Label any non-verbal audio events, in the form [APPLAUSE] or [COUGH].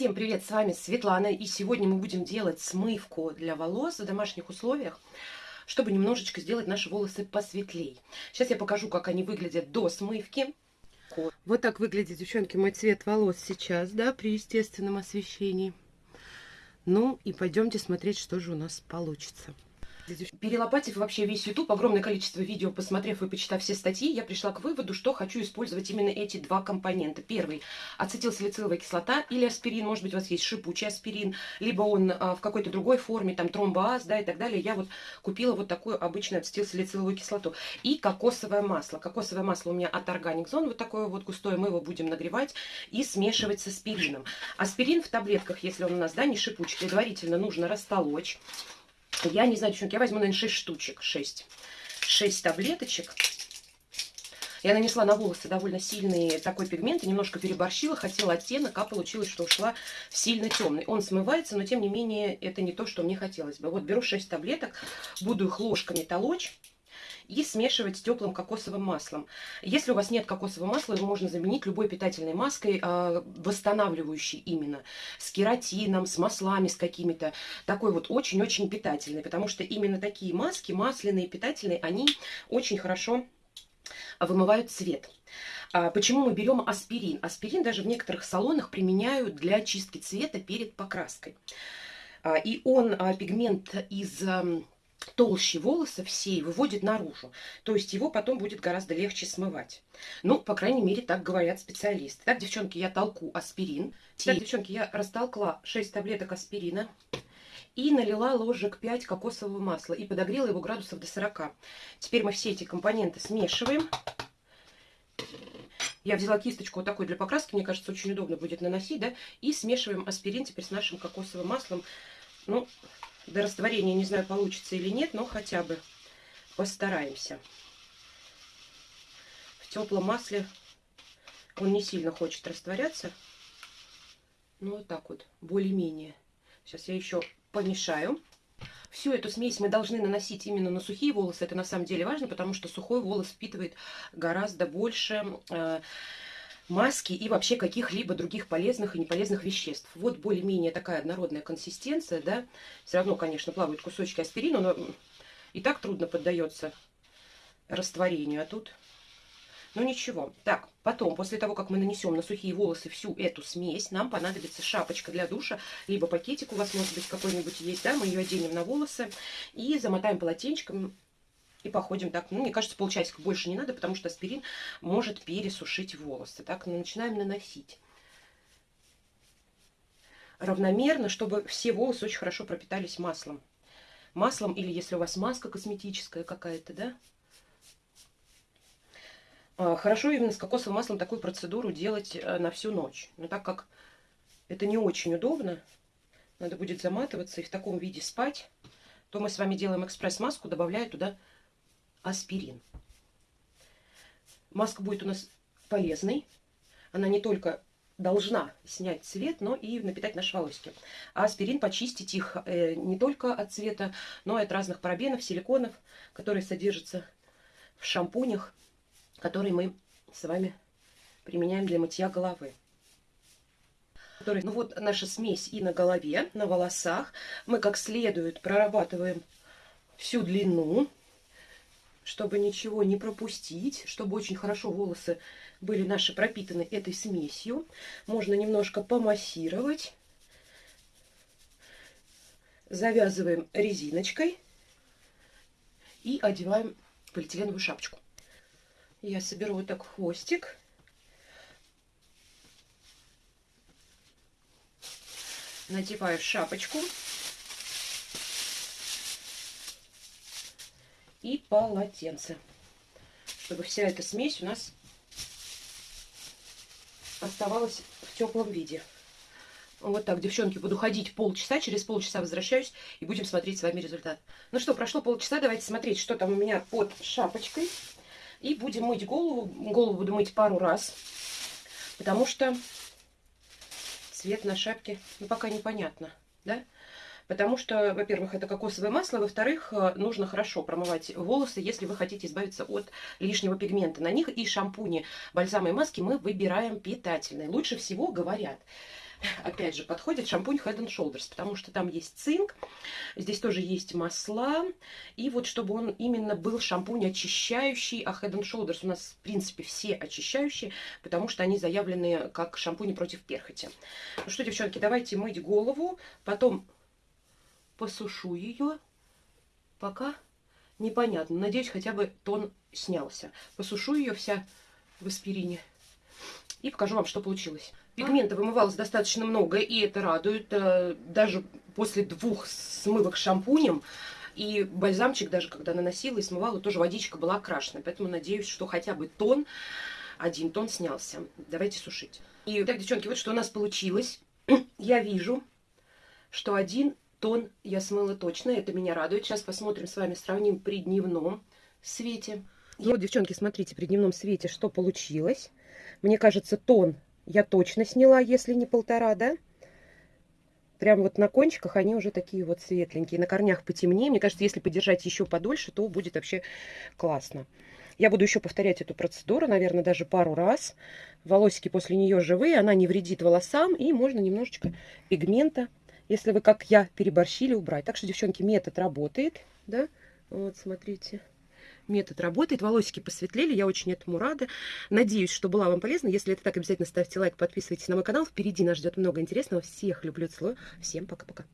Всем привет, с вами Светлана, и сегодня мы будем делать смывку для волос в домашних условиях, чтобы немножечко сделать наши волосы посветлее. Сейчас я покажу, как они выглядят до смывки. Вот так выглядит, девчонки, мой цвет волос сейчас, да, при естественном освещении. Ну и пойдемте смотреть, что же у нас получится. Перелопатив вообще весь YouTube, огромное количество видео, посмотрев и почитав все статьи, я пришла к выводу, что хочу использовать именно эти два компонента. Первый – ацетилсалициловая кислота или аспирин, может быть, у вас есть шипучий аспирин, либо он а, в какой-то другой форме, там тромбоаз, да, и так далее. Я вот купила вот такую обычную ацетилсалициловую кислоту. И кокосовое масло. Кокосовое масло у меня от Organic Zone, вот такое вот густое, мы его будем нагревать и смешивать с аспирином. Аспирин в таблетках, если он у нас, да, не шипучий, предварительно нужно растолочь. Я не знаю, девчонки, я возьму, наверное, 6 штучек, 6. 6 таблеточек. Я нанесла на волосы довольно сильный такой пигмент, и немножко переборщила, хотела оттенок, а получилось, что ушла в сильно темный. Он смывается, но тем не менее это не то, что мне хотелось бы. Вот беру 6 таблеток, буду их ложками толочь и смешивать с теплым кокосовым маслом. Если у вас нет кокосового масла, его можно заменить любой питательной маской, а, восстанавливающей именно, с кератином, с маслами, с какими-то. Такой вот очень-очень питательный, потому что именно такие маски, масляные, питательные, они очень хорошо вымывают цвет. А, почему мы берем аспирин? Аспирин даже в некоторых салонах применяют для чистки цвета перед покраской. А, и он пигмент из толще волоса всей выводит наружу. То есть его потом будет гораздо легче смывать. Ну, по крайней мере, так говорят специалисты. Так, девчонки, я толку аспирин. Так, девчонки, я растолкла 6 таблеток аспирина и налила ложек 5 кокосового масла и подогрела его градусов до 40. Теперь мы все эти компоненты смешиваем. Я взяла кисточку вот такой для покраски, мне кажется, очень удобно будет наносить, да, и смешиваем аспирин теперь с нашим кокосовым маслом. Ну, до растворения не знаю, получится или нет, но хотя бы постараемся. В теплом масле он не сильно хочет растворяться. Ну, вот так вот, более-менее. Сейчас я еще помешаю. Всю эту смесь мы должны наносить именно на сухие волосы. Это на самом деле важно, потому что сухой волос впитывает гораздо больше э, маски и вообще каких-либо других полезных и неполезных веществ. Вот более-менее такая однородная консистенция, да. Все равно, конечно, плавают кусочки аспирина, но и так трудно поддается растворению. А тут, ну ничего. Так, потом, после того, как мы нанесем на сухие волосы всю эту смесь, нам понадобится шапочка для душа, либо пакетик у вас, может быть, какой-нибудь есть, да, мы ее оденем на волосы и замотаем полотенчиком и походим так, ну, мне кажется, полчасика больше не надо, потому что аспирин может пересушить волосы. Так, начинаем наносить равномерно, чтобы все волосы очень хорошо пропитались маслом. Маслом или если у вас маска косметическая какая-то, да? А, хорошо именно с кокосовым маслом такую процедуру делать э, на всю ночь. Но так как это не очень удобно, надо будет заматываться и в таком виде спать, то мы с вами делаем экспресс-маску, добавляя туда аспирин. Маска будет у нас полезной. Она не только должна снять цвет, но и напитать наши волосики. А аспирин почистить их э, не только от цвета, но и от разных парабенов, силиконов, которые содержатся в шампунях, которые мы с вами применяем для мытья головы. Ну вот наша смесь и на голове, на волосах. Мы как следует прорабатываем всю длину чтобы ничего не пропустить, чтобы очень хорошо волосы были наши пропитаны этой смесью. Можно немножко помассировать. Завязываем резиночкой и одеваем полиэтиленовую шапочку. Я соберу вот так хвостик. Надеваю шапочку. И полотенце, чтобы вся эта смесь у нас оставалась в теплом виде. Вот так, девчонки, буду ходить полчаса, через полчаса возвращаюсь и будем смотреть с вами результат. Ну что, прошло полчаса, давайте смотреть, что там у меня под шапочкой. И будем мыть голову. Голову буду мыть пару раз, потому что цвет на шапке, ну, пока непонятно, да? Потому что, во-первых, это кокосовое масло, во-вторых, э, нужно хорошо промывать волосы, если вы хотите избавиться от лишнего пигмента на них. И шампуни, бальзамы и маски мы выбираем питательные. Лучше всего, говорят, опять же, подходит шампунь Head and Shoulders, потому что там есть цинк, здесь тоже есть масла, и вот чтобы он именно был шампунь очищающий, а Head and Shoulders у нас, в принципе, все очищающие, потому что они заявлены как шампуни против перхоти. Ну что, девчонки, давайте мыть голову, потом посушу ее, пока непонятно. Надеюсь, хотя бы тон снялся. Посушу ее вся в аспирине и покажу вам, что получилось. Пигмента вымывалось достаточно много, и это радует. Э, даже после двух смывок шампунем и бальзамчик даже, когда наносила и смывала, тоже водичка была окрашена. Поэтому надеюсь, что хотя бы тон, один тон снялся. Давайте сушить. И так, девчонки, вот что у нас получилось. [CLEARS THROAT] Я вижу, что один тон я смыла точно. Это меня радует. Сейчас посмотрим с вами, сравним при дневном свете. И вот, девчонки, смотрите, при дневном свете, что получилось. Мне кажется, тон я точно сняла, если не полтора, да? Прям вот на кончиках они уже такие вот светленькие. На корнях потемнее. Мне кажется, если подержать еще подольше, то будет вообще классно. Я буду еще повторять эту процедуру, наверное, даже пару раз. Волосики после нее живые, она не вредит волосам. И можно немножечко пигмента, если вы, как я, переборщили, убрать. Так что, девчонки, метод работает. Да? Вот, смотрите метод работает. Волосики посветлели, я очень этому рада. Надеюсь, что была вам полезна. Если это так, обязательно ставьте лайк, подписывайтесь на мой канал. Впереди нас ждет много интересного. Всех люблю, целую. Всем пока-пока.